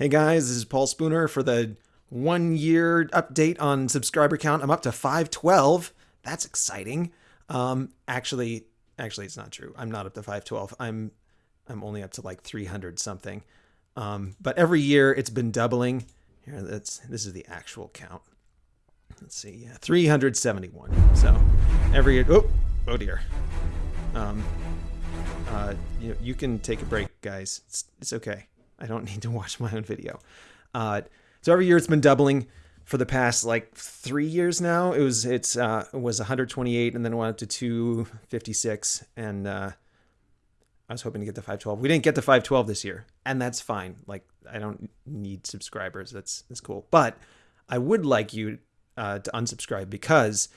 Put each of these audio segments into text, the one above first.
Hey guys, this is Paul Spooner for the one year update on subscriber count. I'm up to 512. That's exciting. Um, actually, actually, it's not true. I'm not up to 512. I'm, I'm only up to like 300 something. Um, but every year it's been doubling. Here, that's this is the actual count. Let's see, yeah, 371. So every year, oh, oh dear. Um, uh, you, you can take a break, guys. It's, it's okay. I don't need to watch my own video. Uh, so every year it's been doubling for the past like three years now. It was it's uh, it was 128 and then went up to 256 and uh, I was hoping to get to 512. We didn't get to 512 this year, and that's fine. Like I don't need subscribers. That's that's cool. But I would like you uh, to unsubscribe because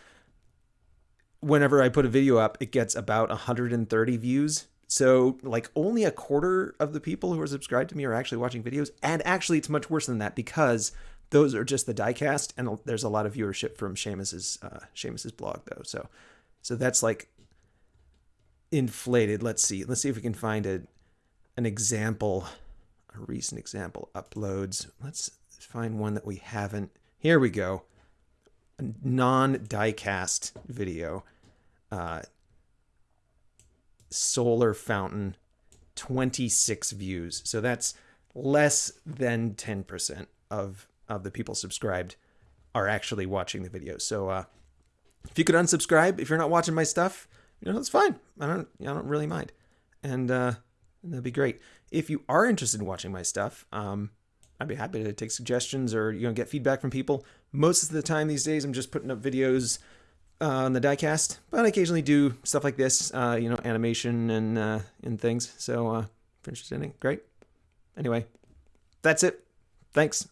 whenever I put a video up, it gets about 130 views so, like, only a quarter of the people who are subscribed to me are actually watching videos. And actually, it's much worse than that because those are just the diecast, and there's a lot of viewership from Shamus's uh, Shamus's blog though. So, so that's like inflated. Let's see. Let's see if we can find a an example, a recent example uploads. Let's find one that we haven't. Here we go. A non-diecast video. Uh, solar fountain 26 views. So that's less than 10% of of the people subscribed are actually watching the video. So uh, if you could unsubscribe if you're not watching my stuff, you know, it's fine. I don't I don't really mind. And uh, that'd be great. If you are interested in watching my stuff, um, I'd be happy to take suggestions or you know get feedback from people. Most of the time these days I'm just putting up videos on the diecast, but I occasionally do stuff like this, uh, you know, animation and uh, and things. So uh, if you're interested in it, great. Anyway, that's it. Thanks.